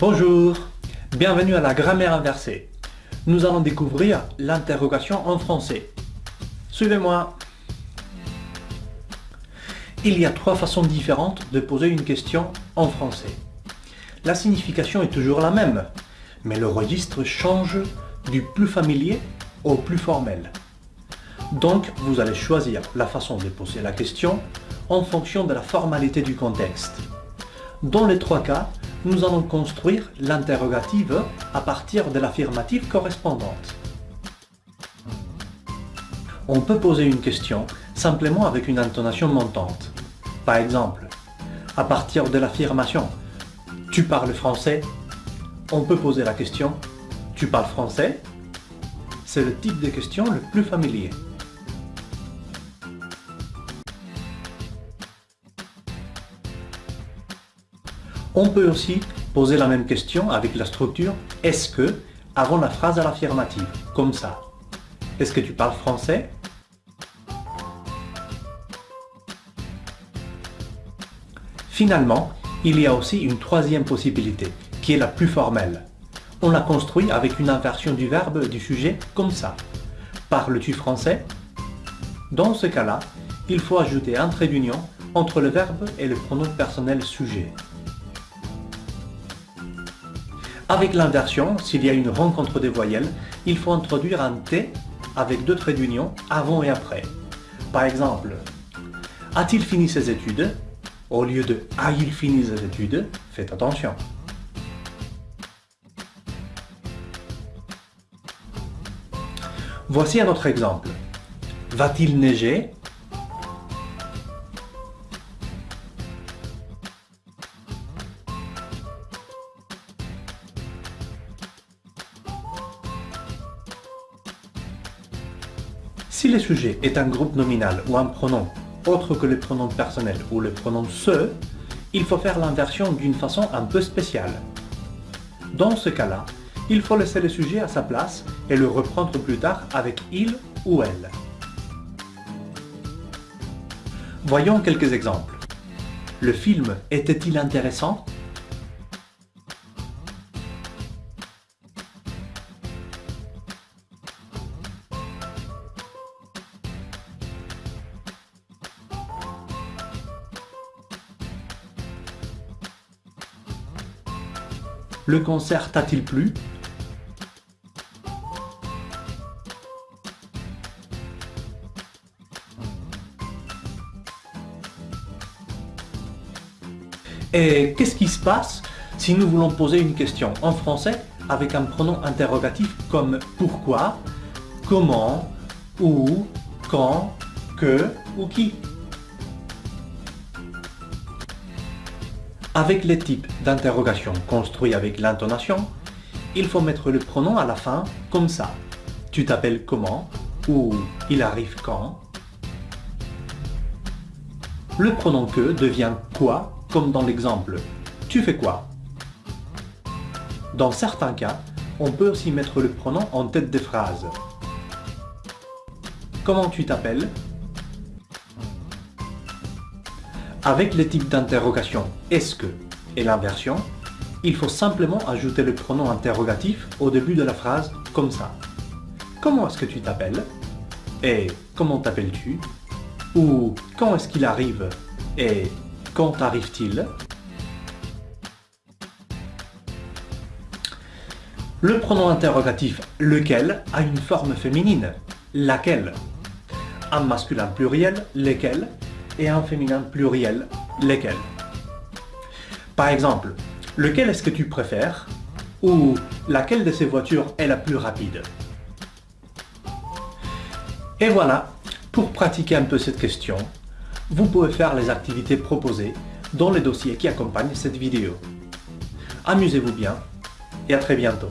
Bonjour, bienvenue à la grammaire inversée. Nous allons découvrir l'interrogation en français. Suivez-moi. Il y a trois façons différentes de poser une question en français. La signification est toujours la même, mais le registre change du plus familier au plus formel. Donc, vous allez choisir la façon de poser la question en fonction de la formalité du contexte. Dans les trois cas, nous allons construire l'interrogative à partir de l'affirmative correspondante. On peut poser une question simplement avec une intonation montante. Par exemple, à partir de l'affirmation « Tu parles français ?» on peut poser la question « Tu parles français ?» C'est le type de question le plus familier. On peut aussi poser la même question avec la structure « est-ce que » avant la phrase à l'affirmative, comme ça. Est-ce que tu parles français? Finalement, il y a aussi une troisième possibilité, qui est la plus formelle. On la construit avec une inversion du verbe du sujet comme ça. Parles-tu français? Dans ce cas-là, il faut ajouter un trait d'union entre le verbe et le pronom personnel sujet. Avec l'inversion, s'il y a une rencontre des voyelles, il faut introduire un T avec deux traits d'union avant et après. Par exemple, a-t-il fini ses études? Au lieu de a-il fini ses études, faites attention. Voici un autre exemple. Va-t-il neiger? Si le sujet est un groupe nominal ou un pronom autre que le pronom personnel ou le pronom se, il faut faire l'inversion d'une façon un peu spéciale. Dans ce cas-là, il faut laisser le sujet à sa place et le reprendre plus tard avec il ou elle. Voyons quelques exemples. Le film était-il intéressant? Le concert t'a-t-il plu? Et qu'est-ce qui se passe si nous voulons poser une question en français avec un pronom interrogatif comme pourquoi, comment, où, quand, que ou qui? Avec les types d'interrogation construits avec l'intonation, il faut mettre le pronom à la fin comme ça. Tu t'appelles comment ou il arrive quand? Le pronom que devient quoi comme dans l'exemple tu fais quoi? Dans certains cas, on peut aussi mettre le pronom en tête des phrases. Comment tu t'appelles? Avec les types d'interrogation « est-ce que » et l'inversion, il faut simplement ajouter le pronom interrogatif au début de la phrase comme ça. Comment est-ce que tu t'appelles? Et comment t'appelles-tu? Ou quand est-ce qu'il arrive? Et quand arrive-t-il Le pronom interrogatif « lequel » a une forme féminine, laquelle? Un masculin pluriel, lesquels et un féminin pluriel, lesquels? Par exemple, lequel est-ce que tu préfères ou laquelle de ces voitures est la plus rapide? Et voilà, pour pratiquer un peu cette question, vous pouvez faire les activités proposées dans les dossiers qui accompagnent cette vidéo. Amusez-vous bien et à très bientôt.